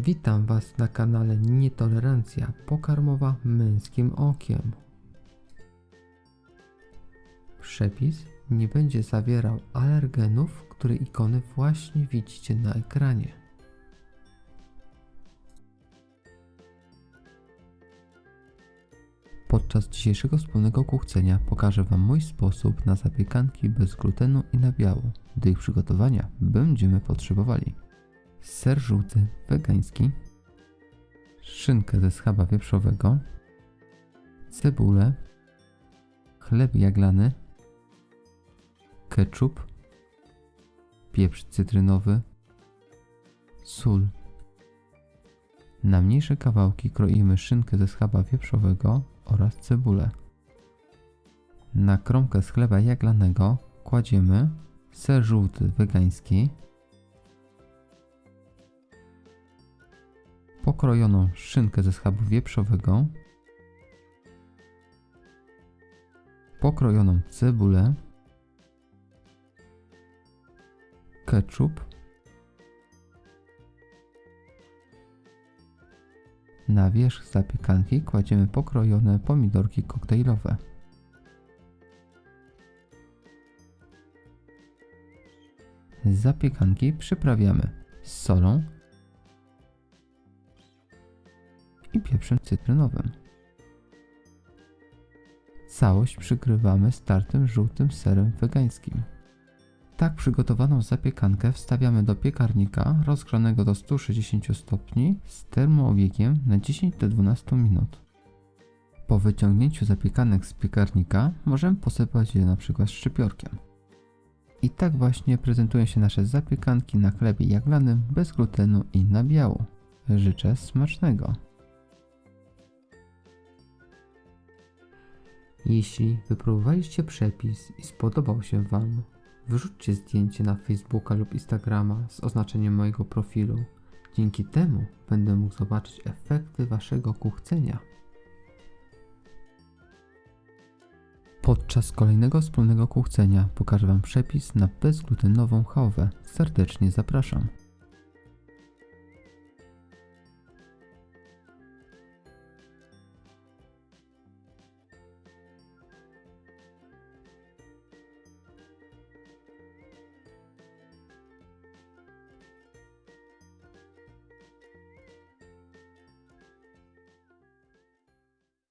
Witam Was na kanale Nietolerancja pokarmowa męskim okiem. Przepis nie będzie zawierał alergenów, które ikony właśnie widzicie na ekranie. Podczas dzisiejszego wspólnego kuchcenia pokażę Wam mój sposób na zapiekanki bez glutenu i nabiału. Do ich przygotowania będziemy potrzebowali ser żółty wegański, szynkę ze schaba wieprzowego, cebulę, chleb jaglany, ketchup, pieprz cytrynowy, sól. Na mniejsze kawałki kroimy szynkę ze schaba wieprzowego oraz cebulę. Na kromkę z chleba jaglanego kładziemy ser żółty wegański, pokrojoną szynkę ze schabu wieprzowego, pokrojoną cebulę, ketchup, na wierzch zapiekanki kładziemy pokrojone pomidorki koktajlowe. Zapiekanki przyprawiamy solą, i pieprzem cytrynowym. Całość przykrywamy startym żółtym serem wegańskim. Tak przygotowaną zapiekankę wstawiamy do piekarnika rozgrzanego do 160 stopni z termoobiegiem na 10 do 12 minut. Po wyciągnięciu zapiekanek z piekarnika możemy posypać je np. szczypiorkiem. I tak właśnie prezentują się nasze zapiekanki na chlebie jaglanym bez glutenu i nabiału. Życzę smacznego! Jeśli wypróbowaliście przepis i spodobał się Wam, wyrzućcie zdjęcie na Facebooka lub Instagrama z oznaczeniem mojego profilu. Dzięki temu będę mógł zobaczyć efekty Waszego kuchcenia. Podczas kolejnego wspólnego kuchcenia pokażę Wam przepis na bezglutenową chałwę. Serdecznie zapraszam.